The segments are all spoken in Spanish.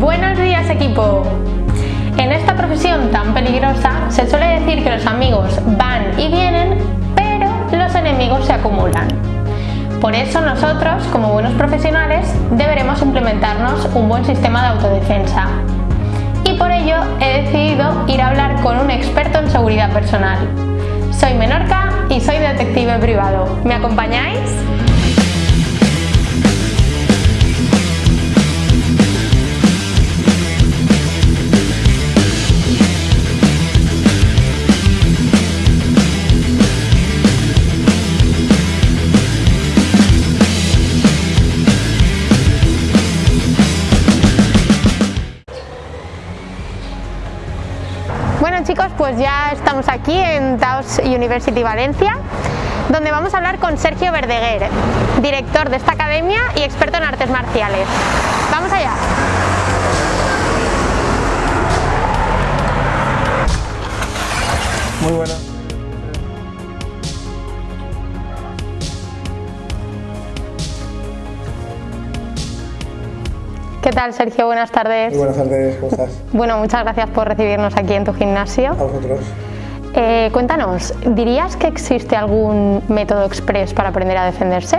Buenos días equipo. En esta profesión tan peligrosa se suele decir que los amigos van y vienen, pero los enemigos se acumulan. Por eso nosotros, como buenos profesionales, deberemos implementarnos un buen sistema de autodefensa. Y por ello he decidido ir a hablar con un experto en seguridad personal. Soy Menorca y soy detective privado. ¿Me acompañáis? Pues ya estamos aquí en Taos University Valencia, donde vamos a hablar con Sergio Verdeguer, director de esta academia y experto en artes marciales. ¡Vamos allá! Muy buena. ¿Qué tal Sergio? Buenas tardes. Muy buenas tardes, ¿cómo estás? Bueno, muchas gracias por recibirnos aquí en tu gimnasio. A vosotros. Eh, cuéntanos, ¿dirías que existe algún método express para aprender a defenderse?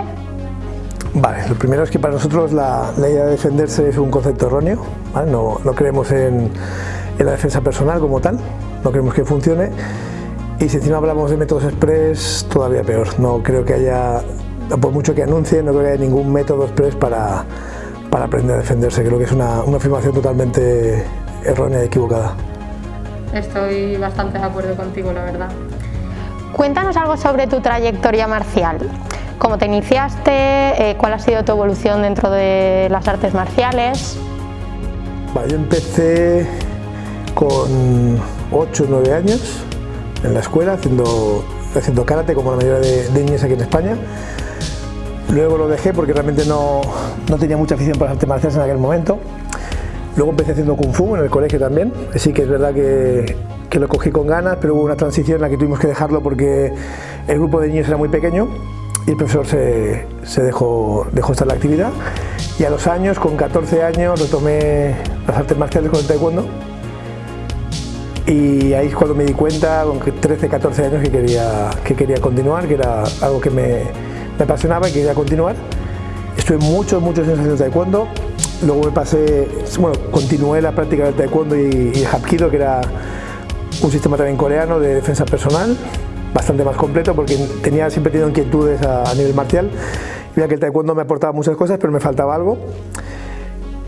Vale, lo primero es que para nosotros la, la idea de defenderse es un concepto erróneo, ¿vale? no, no, creemos en, en, la defensa personal como tal, no creemos que funcione y si encima hablamos de métodos express todavía peor, no creo que haya, por mucho que anuncien, no creo que haya ningún método express para, para aprender a defenderse, creo que es una, una afirmación totalmente errónea y equivocada. Estoy bastante de acuerdo contigo, la verdad. Cuéntanos algo sobre tu trayectoria marcial. ¿Cómo te iniciaste? Eh, ¿Cuál ha sido tu evolución dentro de las artes marciales? Vale, yo empecé con 8 o 9 años en la escuela haciendo, haciendo karate como la mayoría de, de niños aquí en España. Luego lo dejé porque realmente no, no tenía mucha afición para las artes marciales en aquel momento. Luego empecé haciendo Kung Fu en el colegio también, así que es verdad que, que, lo cogí con ganas, pero hubo una transición en la que tuvimos que dejarlo porque el grupo de niños era muy pequeño y el profesor se, se dejó, dejó estar la actividad. Y a los años, con 14 años, retomé las artes marciales con el taekwondo y ahí es cuando me di cuenta, con 13, 14 años, que quería, que quería continuar, que era algo que me, me apasionaba y quería continuar. Estuve muchos, muchos años haciendo taekwondo, luego me pasé, bueno, continué la práctica del taekwondo y, y hapkido, que era un sistema también coreano de defensa personal, bastante más completo porque tenía, siempre tenido inquietudes a, a nivel marcial. Mira que el taekwondo me aportaba muchas cosas, pero me faltaba algo.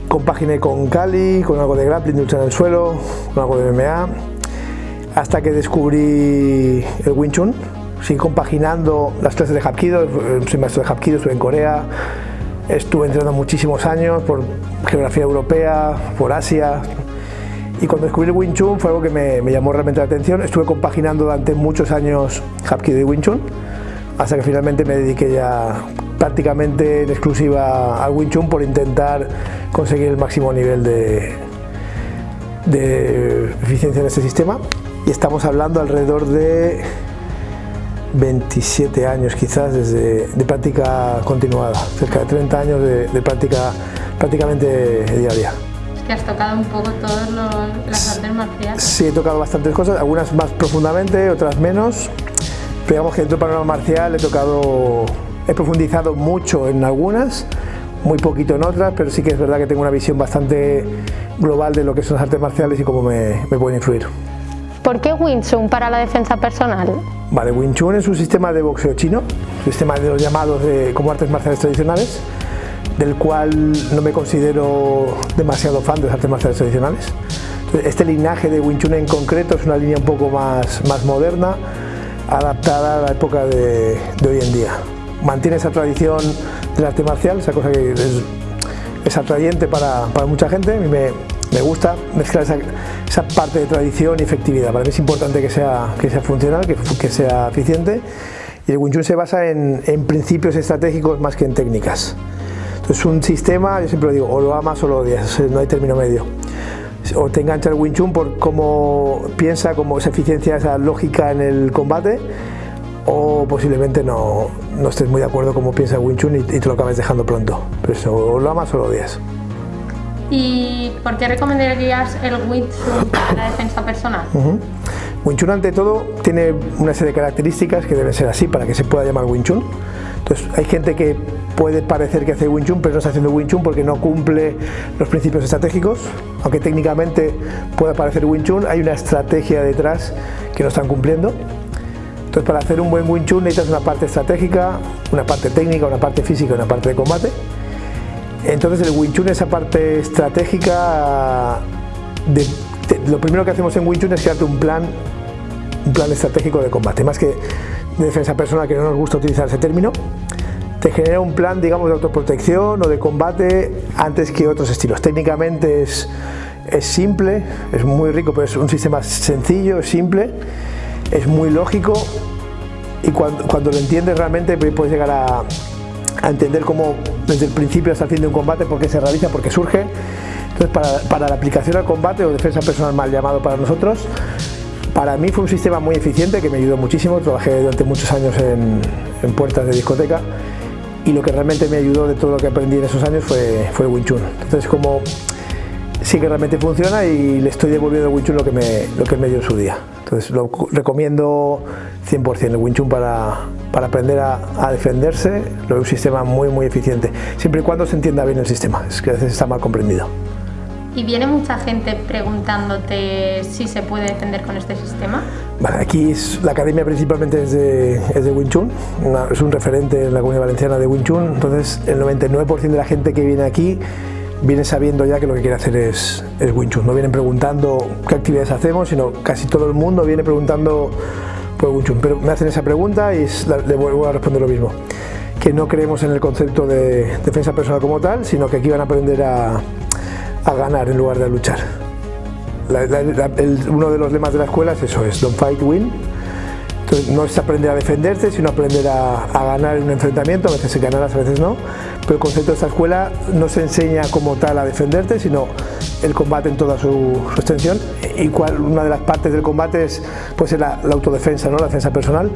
Compaginé con Kali, con algo de grappling, de lucha en el suelo, con algo de MMA, hasta que descubrí el Wing Chun. Seguí compaginando las clases de Hapkido, soy maestro de Hapkido, estuve en Corea, estuve entrenando muchísimos años por geografía europea, por Asia, y cuando descubrí el Wing Chun fue algo que me, me, llamó realmente la atención. Estuve compaginando durante muchos años Hapkido y Wing Chun, hasta que finalmente me dediqué ya prácticamente en exclusiva al Wing Chun por intentar conseguir el máximo nivel de, de eficiencia en este sistema. Y estamos hablando alrededor de 27 años quizás desde, de práctica continuada, cerca de 30 años de, de práctica prácticamente diaria que has tocado un poco todas las artes marciales. Sí, he tocado bastantes cosas, algunas más profundamente, otras menos. Pero digamos que dentro del panorama marcial he tocado, he profundizado mucho en algunas, muy poquito en otras, pero sí que es verdad que tengo una visión bastante global de lo que son las artes marciales y cómo me, me pueden influir. ¿Por qué Wing Chun para la defensa personal? Vale, Wing Chun es un sistema de boxeo chino, un sistema de los llamados de, como artes marciales tradicionales, del cual no me considero demasiado fan de las artes marciales tradicionales. Este linaje de Wing Chun en concreto es una línea un poco más, más moderna, adaptada a la época de, de hoy en día. Mantiene esa tradición del arte marcial, esa cosa que es, es atrayente para, para, mucha gente, a mí me, me gusta mezclar esa, esa, parte de tradición y efectividad. Para mí es importante que sea, que sea funcional, que, que sea eficiente y el Wing Chun se basa en, en principios estratégicos más que en técnicas. Entonces un sistema, yo siempre lo digo, o lo amas o lo odias, no hay término medio. O te engancha el Wing Chun por cómo piensa, cómo esa eficiencia, esa lógica en el combate, o posiblemente no, estés muy de acuerdo cómo piensa Wing Chun y, y, te lo acabes dejando pronto. Pero eso, o lo amas o lo odias. ¿Y por qué recomendarías el Wing Chun para la defensa personal? Wing Chun ante todo tiene una serie de características que deben ser así para que se pueda llamar Wing Chun. Entonces hay gente que puede parecer que hace Wing Chun pero no está haciendo Wing Chun porque no cumple los principios estratégicos. Aunque técnicamente pueda parecer Wing Chun, hay una estrategia detrás que no están cumpliendo. Entonces para hacer un buen Wing Chun necesitas una parte estratégica, una parte técnica, una parte física una parte de combate. Entonces el Wing Chun, esa parte estratégica, lo primero que hacemos en Wing Chun es crearte un plan, un plan estratégico de combate, más que de defensa personal, que no nos gusta utilizar ese término, te genera un plan, digamos, de autoprotección o de combate antes que otros estilos. Técnicamente es, es simple, es muy rico, pero es un sistema sencillo, es simple, es muy lógico y cuando, cuando lo entiendes realmente puedes llegar a, a entender cómo desde el principio hasta el fin de un combate, por qué se realiza, por qué surge. Entonces, para, para, la aplicación al combate o defensa personal mal llamado para nosotros, para mí fue un sistema muy eficiente que me ayudó muchísimo. Trabajé durante muchos años en, puertas de discoteca y lo que realmente me ayudó de todo lo que aprendí en esos años fue, fue Wing Chun. Entonces, como sí que realmente funciona y le estoy devolviendo al Wing Chun lo que me, lo que me dio en su día. Entonces, lo recomiendo 100% el Wing Chun para, para aprender a, a, defenderse, lo es un sistema muy muy eficiente, siempre y cuando se entienda bien el sistema, es que a veces está mal comprendido. ¿Y viene mucha gente preguntándote si se puede defender con este sistema? Aquí es, la academia principalmente es de, es de Wing Chun, una, es un referente en la comunidad valenciana de Wing Chun, entonces el 99% de la gente que viene aquí viene sabiendo ya que lo que quiere hacer es, es Wing Chun, no vienen preguntando qué actividades hacemos, sino casi todo el mundo viene preguntando por Wing Chun, pero me hacen esa pregunta y le vuelvo a responder lo mismo que no creemos en el concepto de defensa personal como tal, sino que aquí van a aprender a, a ganar en lugar de a luchar. La, la, la, el, uno de los lemas de la escuela es eso, es don't fight, win. Entonces no es aprender a defenderse, sino aprender a, a, ganar en un enfrentamiento, a veces se ganarás, a veces no. Pero el concepto de esta escuela no se enseña como tal a defenderte, sino el combate en toda su, su extensión. Y cual, una de las partes del combate es pues, la, la autodefensa, ¿no? la defensa personal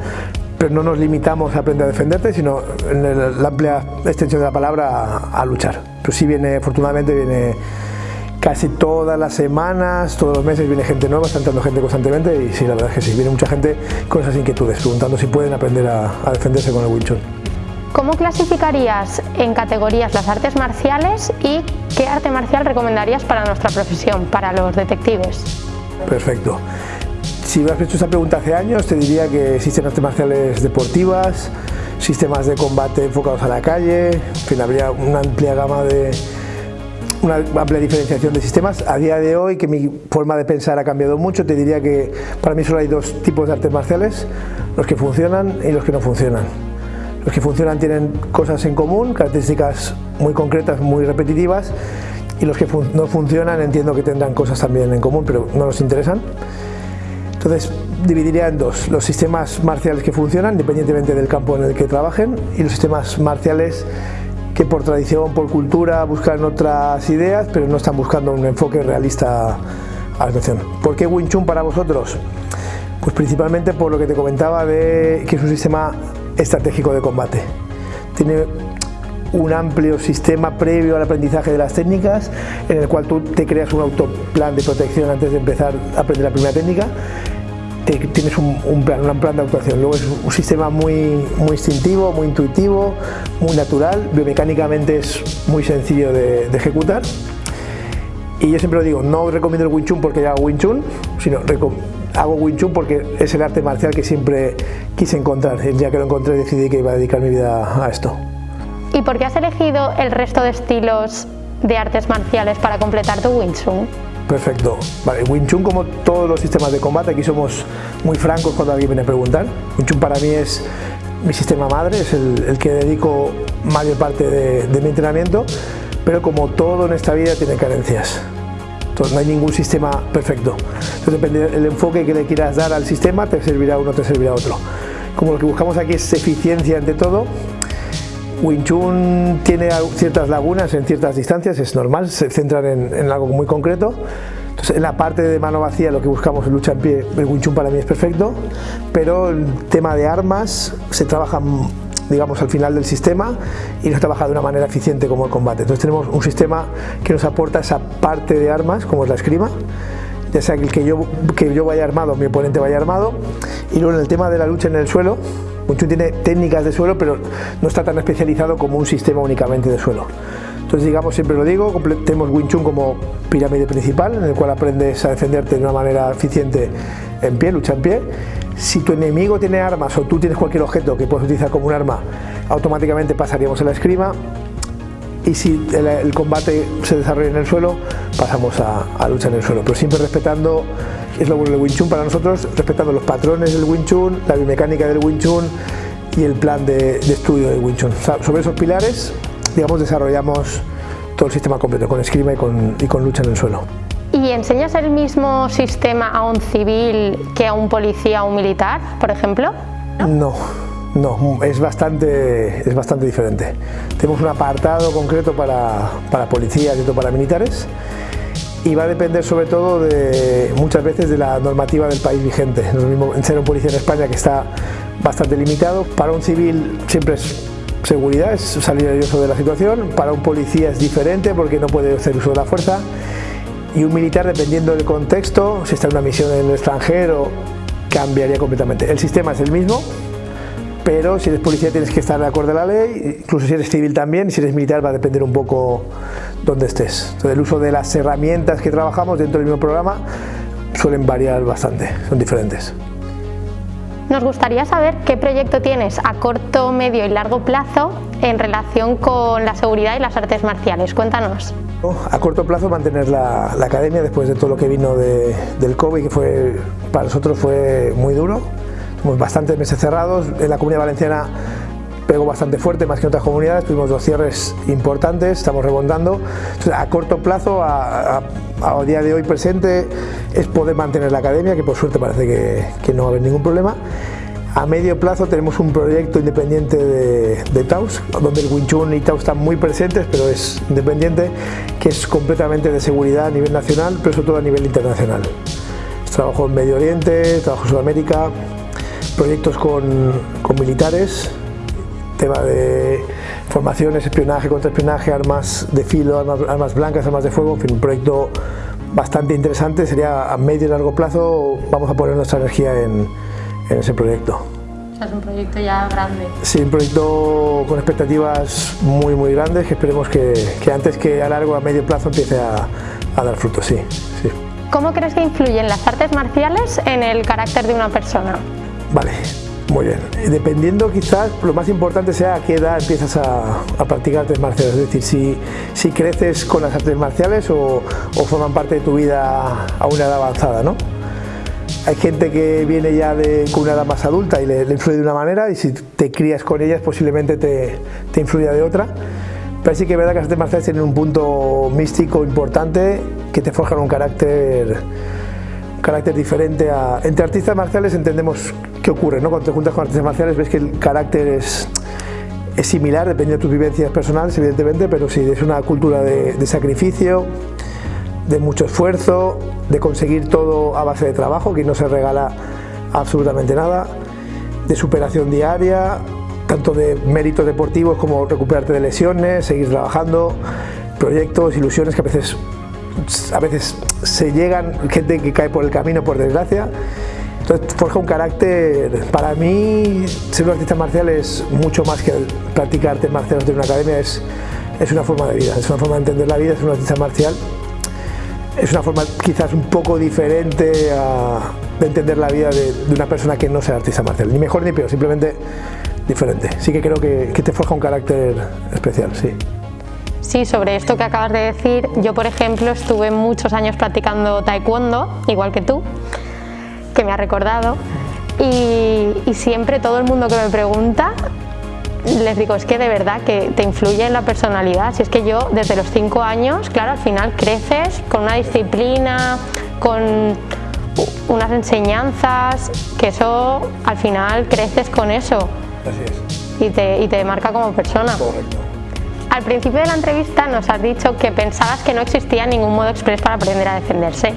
pero no nos limitamos a aprender a defenderte, sino en el, la amplia extensión de la palabra a, a luchar. Pero sí viene, afortunadamente, viene casi todas las semanas, todos los meses viene gente nueva, está entrando gente constantemente y sí, la verdad es que sí, viene mucha gente con esas inquietudes, preguntando si pueden aprender a, a defenderse con el Wing Chun. ¿Cómo clasificarías en categorías las artes marciales y qué arte marcial recomendarías para nuestra profesión, para los detectives? Perfecto. Si me has hecho esa pregunta hace años, te diría que existen artes marciales deportivas, sistemas de combate enfocados a la calle, en fin, habría una amplia gama de, una amplia diferenciación de sistemas. A día de hoy, que mi forma de pensar ha cambiado mucho, te diría que para mí solo hay dos tipos de artes marciales, los que funcionan y los que no funcionan. Los que funcionan tienen cosas en común, características muy concretas, muy repetitivas, y los que fun no funcionan entiendo que tendrán cosas también en común, pero no nos interesan. Entonces dividiría en dos, los sistemas marciales que funcionan independientemente del campo en el que trabajen y los sistemas marciales que por tradición, por cultura buscan otras ideas pero no están buscando un enfoque realista a la situación. ¿Por qué Wing Chun para vosotros? Pues principalmente por lo que te comentaba de que es un sistema estratégico de combate. Tiene un amplio sistema previo al aprendizaje de las técnicas en el cual tú te creas un autoplan de protección antes de empezar a aprender la primera técnica. Te, tienes un, un, plan, un plan de actuación. Luego es un sistema muy, muy instintivo, muy intuitivo muy natural, biomecánicamente es muy sencillo de, de ejecutar. Y yo siempre lo digo, no recomiendo el Wing Chun porque hago Wing Chun, sino hago Wing Chun porque es el arte marcial que siempre quise encontrar. El día que lo encontré decidí que iba a dedicar mi vida a esto. ¿Y por qué has elegido el resto de estilos de artes marciales para completar tu Wing Chun? Perfecto. Vale, Wing Chun como todos los sistemas de combate, aquí somos muy francos cuando alguien viene a preguntar. Wing Chun para mí es mi sistema madre, es el, el que dedico mayor parte de, de, mi entrenamiento, pero como todo en esta vida tiene carencias. No hay ningún sistema perfecto. Entonces depende del enfoque que le quieras dar al sistema, te servirá uno, te servirá otro. Como lo que buscamos aquí es eficiencia ante todo, Wing Chun tiene ciertas lagunas en ciertas distancias, es normal, se centran en, en, algo muy concreto. Entonces, en la parte de mano vacía, lo que buscamos en lucha en pie, el Wing Chun para mí es perfecto, pero el tema de armas se trabaja digamos, al final del sistema y no trabaja de una manera eficiente como el combate. Entonces tenemos un sistema que nos aporta esa parte de armas, como es la esgrima, ya sea que yo, que yo vaya armado mi oponente vaya armado. Y luego en el tema de la lucha en el suelo, Chun tiene técnicas de suelo, pero no está tan especializado como un sistema únicamente de suelo. Entonces, digamos, siempre lo digo, tenemos Wing Chun como pirámide principal, en el cual aprendes a defenderte de una manera eficiente en pie, lucha en pie. Si tu enemigo tiene armas o tú tienes cualquier objeto que puedes utilizar como un arma, automáticamente pasaríamos a la esgrima. Y si el, combate se desarrolla en el suelo, pasamos a, a lucha en el suelo, pero siempre respetando, es lo bueno del Wing Chun para nosotros, respetando los patrones del Wing Chun, la biomecánica del Wing Chun y el plan de, estudio del Wing Chun. Sobre esos pilares digamos, desarrollamos todo el sistema completo, con esgrima y con lucha en el suelo. ¿Y enseñas el mismo sistema a un civil que a un policía o un militar, por ejemplo? No, no, es bastante, es bastante diferente. Tenemos un apartado concreto para, para policías y otro para militares y va a depender sobre todo de muchas veces de la normativa del país vigente. No es lo mismo ser un policía en España que está bastante limitado. Para un civil siempre es seguridad, es salir nervioso de la situación, para un policía es diferente porque no puede hacer uso de la fuerza y un militar dependiendo del contexto, si está en una misión en el extranjero, cambiaría completamente. El sistema es el mismo, pero si eres policía tienes que estar de acuerdo a la ley, incluso si eres civil también, si eres militar va a depender un poco dónde estés. Entonces el uso de las herramientas que trabajamos dentro del mismo programa suelen variar bastante, son diferentes. Nos gustaría saber qué proyecto tienes a corto, medio y largo plazo en relación con la seguridad y las artes marciales. Cuéntanos. A corto plazo mantener la, academia después de todo lo que vino del COVID, que fue, para nosotros fue muy duro. Tuvimos bastantes meses cerrados. En la comunidad valenciana pegó bastante fuerte, más que en otras comunidades. Tuvimos dos cierres importantes, estamos rebondando. A corto plazo, a, día de hoy presente, es poder mantener la academia, que por suerte parece que, que no va a haber ningún problema. A medio plazo tenemos un proyecto independiente de, de, Taos, donde el Wing Chun y Taos están muy presentes, pero es independiente, que es completamente de seguridad a nivel nacional, pero sobre todo a nivel internacional. Trabajo en Medio Oriente, trabajo en Sudamérica, proyectos con, militares, tema de formaciones, espionaje, contraespionaje, armas de filo, armas, blancas, armas de fuego, en fin, un proyecto bastante interesante, sería a medio y largo plazo, vamos a poner nuestra energía en, ese proyecto. es un proyecto ya grande. Sí, un proyecto con expectativas muy muy grandes que esperemos que, antes que a largo a medio plazo empiece a, a dar frutos, sí, sí. ¿Cómo crees que influyen las artes marciales en el carácter de una persona? Vale, muy bien. Dependiendo quizás, lo más importante sea a qué edad empiezas a, practicar artes marciales, es decir, si, si, creces con las artes marciales o, forman parte de tu vida a una edad avanzada, ¿no? Hay gente que viene ya de, con una edad más adulta y le, influye de una manera y si te crías con ellas posiblemente te, te influya de otra. Pero sí que es verdad que las artes marciales tienen un punto místico importante que te forjan un carácter carácter diferente a... Entre artistas marciales entendemos qué ocurre, ¿no? Cuando te juntas con artistas marciales ves que el carácter es, es similar, depende de tus vivencias personales, evidentemente, pero sí, es una cultura de sacrificio, de mucho esfuerzo, de conseguir todo a base de trabajo, que no se regala absolutamente nada, de superación diaria, tanto de méritos deportivos como recuperarte de lesiones, seguir trabajando, proyectos, ilusiones que a veces a veces se llegan gente que cae por el camino por desgracia. Entonces forja un carácter para mí ser un artista marcial es mucho más que practicar artes marciales de una academia es, es una forma de vida es una forma de entender la vida es un artista marcial es una forma quizás un poco diferente de entender la vida de, una persona que no sea artista marcial. Ni mejor ni peor simplemente diferente. Sí que creo que, que te forja un carácter especial sí. Sí, sobre esto que acabas de decir, yo por ejemplo estuve muchos años practicando taekwondo, igual que tú, que me ha recordado, y, siempre todo el mundo que me pregunta les digo, es que de verdad que te influye en la personalidad. Si es que yo desde los 5 años, claro, al final creces con una disciplina, con unas enseñanzas, que eso al final creces con eso. Así es. Y te, y te marca como persona. Correcto. Al principio de la entrevista nos has dicho que pensabas que no existía ningún modo express para aprender a defenderse.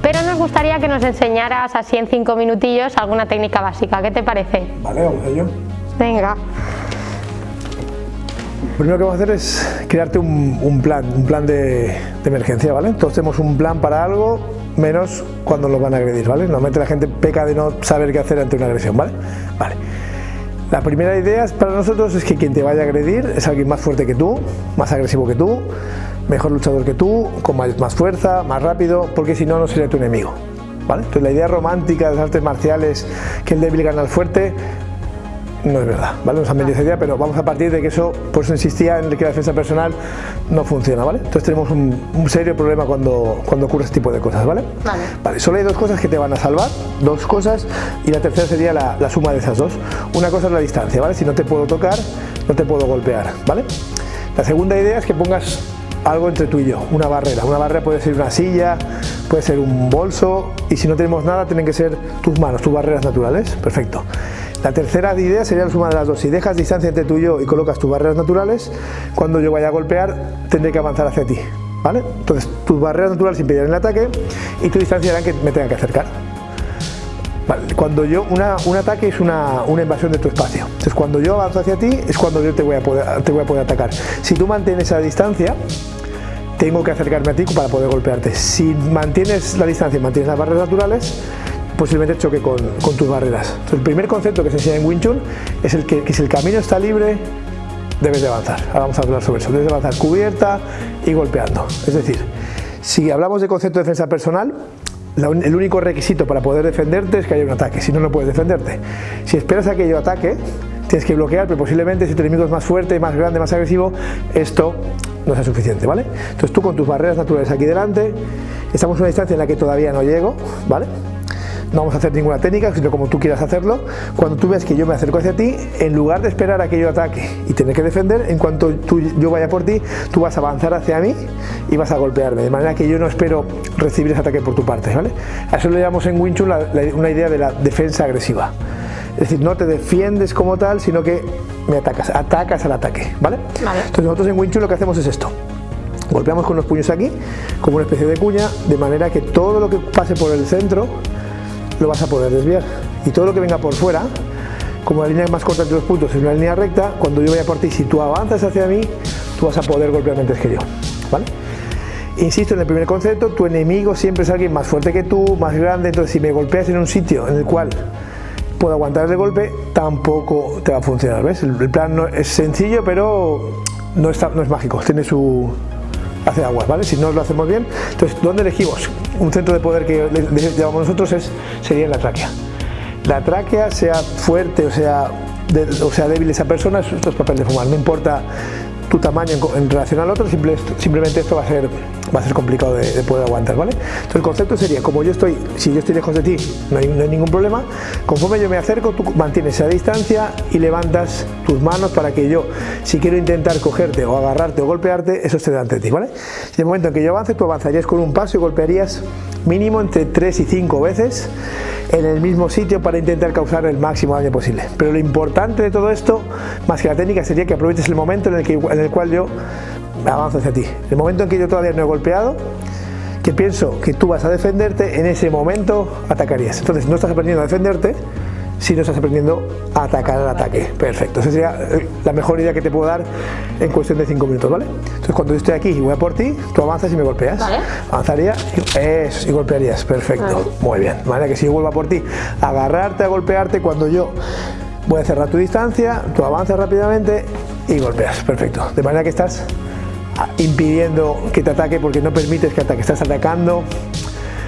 Pero nos gustaría que nos enseñaras así en cinco minutillos alguna técnica básica. ¿Qué te parece? Vale, vamos a ello. Venga. Lo primero que vamos a hacer es crearte un, plan, un plan de, emergencia, ¿vale? Todos tenemos un plan para algo, menos cuando nos van a agredir, ¿vale? Normalmente la gente peca de no saber qué hacer ante una agresión, ¿vale? Vale. La primera idea para nosotros es que quien te vaya a agredir es alguien más fuerte que tú, más agresivo que tú, mejor luchador que tú, con más fuerza, más rápido, porque si no, no sería tu enemigo. ¿vale? Entonces la idea romántica de las artes marciales, que el débil gana al fuerte, no es verdad, ¿vale? Nos han vendido esa idea, pero vamos a partir de que eso, por eso insistía en que la defensa personal no funciona, ¿vale? Entonces tenemos un, un serio problema cuando, cuando ocurre este tipo de cosas, ¿vale? Vale. Vale, solo hay dos cosas que te van a salvar, dos cosas, y la tercera sería la, la suma de esas dos. Una cosa es la distancia, ¿vale? Si no te puedo tocar, no te puedo golpear, ¿vale? La segunda idea es que pongas algo entre tú y yo, una barrera. Una barrera puede ser una silla, puede ser un bolso y si no tenemos nada tienen que ser tus manos, tus barreras naturales. Perfecto. La tercera idea sería la suma de las dos. Si dejas distancia entre tú y yo y colocas tus barreras naturales, cuando yo vaya a golpear tendré que avanzar hacia ti. ¿Vale? Entonces tus barreras naturales impedirán el ataque y tu distancia hará que me tenga que acercar. Vale, cuando yo, un ataque es una, una, invasión de tu espacio. Entonces cuando yo avanzo hacia ti es cuando yo te voy, a poder, te voy a poder atacar. Si tú mantienes esa distancia, tengo que acercarme a ti para poder golpearte. Si mantienes la distancia y mantienes las barreras naturales, posiblemente choque con, con tus barreras. Entonces, el primer concepto que se enseña en Wing Chun es el que, que si el camino está libre, debes de avanzar. Ahora vamos a hablar sobre eso. Debes de avanzar cubierta y golpeando. Es decir, si hablamos de concepto de defensa personal, la, el único requisito para poder defenderte es que haya un ataque, si no, no puedes defenderte. Si esperas a que yo ataque, tienes que bloquear, pero posiblemente si tu enemigo es más fuerte, más grande, más agresivo, esto no sea suficiente, ¿vale? Entonces tú con tus barreras naturales aquí delante, estamos a una distancia en la que todavía no llego, ¿vale? No vamos a hacer ninguna técnica, sino como tú quieras hacerlo. Cuando tú ves que yo me acerco hacia ti, en lugar de esperar a que yo ataque y tener que defender, en cuanto tú, yo vaya por ti, tú vas a avanzar hacia mí y vas a golpearme, de manera que yo no espero recibir ese ataque por tu parte, ¿vale? A eso le llamamos en Wing una idea de la defensa agresiva. Es decir, no te defiendes como tal, sino que me atacas, atacas al ataque, ¿vale? vale. Entonces nosotros en Wing Chun lo que hacemos es esto. Golpeamos con los puños aquí, como una especie de cuña, de manera que todo lo que pase por el centro lo vas a poder desviar. Y todo lo que venga por fuera, como la línea más corta entre los puntos es una línea recta, cuando yo vaya por ti, si tú avanzas hacia mí, tú vas a poder golpearme antes que yo, ¿vale? Insisto en el primer concepto, tu enemigo siempre es alguien más fuerte que tú, más grande, entonces si me golpeas en un sitio en el cual puedo aguantar el golpe, tampoco te va a funcionar, ¿ves? El, plan no, es sencillo, pero no, está, no es mágico, tiene su, hace aguas, ¿vale? Si no lo hacemos bien, entonces, ¿dónde elegimos? Un centro de poder que llamamos nosotros es, sería en la tráquea. La tráquea, sea fuerte o sea, o sea débil esa persona, esto es papel de fumar, no importa tu tamaño en, relación al otro, simple, simplemente esto va a ser va a ser complicado de, de, poder aguantar, ¿vale? Entonces el concepto sería, como yo estoy, si yo estoy lejos de ti, no hay, no hay, ningún problema, conforme yo me acerco, tú mantienes esa distancia y levantas tus manos para que yo, si quiero intentar cogerte o agarrarte o golpearte, eso esté delante de ti, ¿vale? Y en el momento en que yo avance, tú avanzarías con un paso y golpearías mínimo entre 3 y 5 veces en el mismo sitio para intentar causar el máximo daño posible. Pero lo importante de todo esto, más que la técnica, sería que aproveches el momento en el, que, en el cual yo avanzo hacia ti. El momento en que yo todavía no he golpeado, que pienso que tú vas a defenderte, en ese momento atacarías. Entonces no estás aprendiendo a defenderte, sino estás aprendiendo a atacar al ataque. Perfecto. Esa sería eh, la mejor idea que te puedo dar en cuestión de 5 minutos, ¿vale? Entonces cuando yo estoy aquí y voy a por ti, tú avanzas y me golpeas. ¿Vale? Avanzaría y, eso, y golpearías. Perfecto. Vale. Muy bien. De manera que si yo vuelvo a por ti, agarrarte, a golpearte, cuando yo voy a cerrar tu distancia, tú avanzas rápidamente y golpeas. Perfecto. De manera que estás impidiendo que te ataque porque no permites que ataque, estás atacando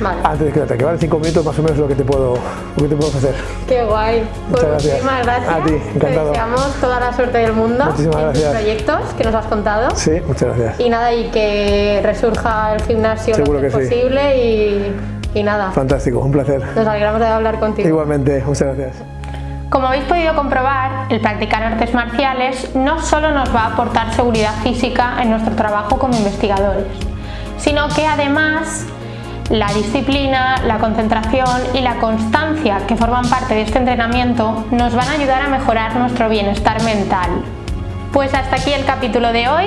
vale. antes de que te ataque. Vale, cinco minutos más o menos lo que te puedo, lo que te puedo hacer. Qué guay. Muchas pues gracias. muchísimas gracias. A ti, encantado. Te deseamos toda la suerte del mundo muchísimas en gracias. tus proyectos que nos has contado. Sí, muchas gracias. Y nada, y que resurja el gimnasio Seguro lo que, que sí. posible y, y nada. Fantástico, un placer. Nos alegramos de hablar contigo. Igualmente, muchas gracias. Como habéis podido comprobar, el practicar artes marciales no solo nos va a aportar seguridad física en nuestro trabajo como investigadores, sino que además la disciplina, la concentración y la constancia que forman parte de este entrenamiento nos van a ayudar a mejorar nuestro bienestar mental. Pues hasta aquí el capítulo de hoy.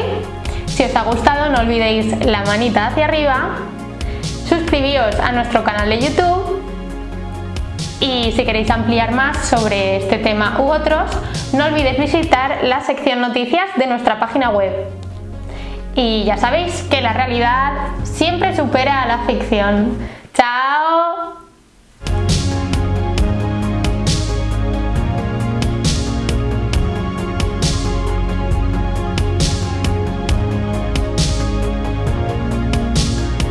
Si os ha gustado no olvidéis la manita hacia arriba, suscribíos a nuestro canal de YouTube Y si queréis ampliar más sobre este tema u otros, no olvidéis visitar la sección noticias de nuestra página web. Y ya sabéis que la realidad siempre supera a la ficción. ¡Chao!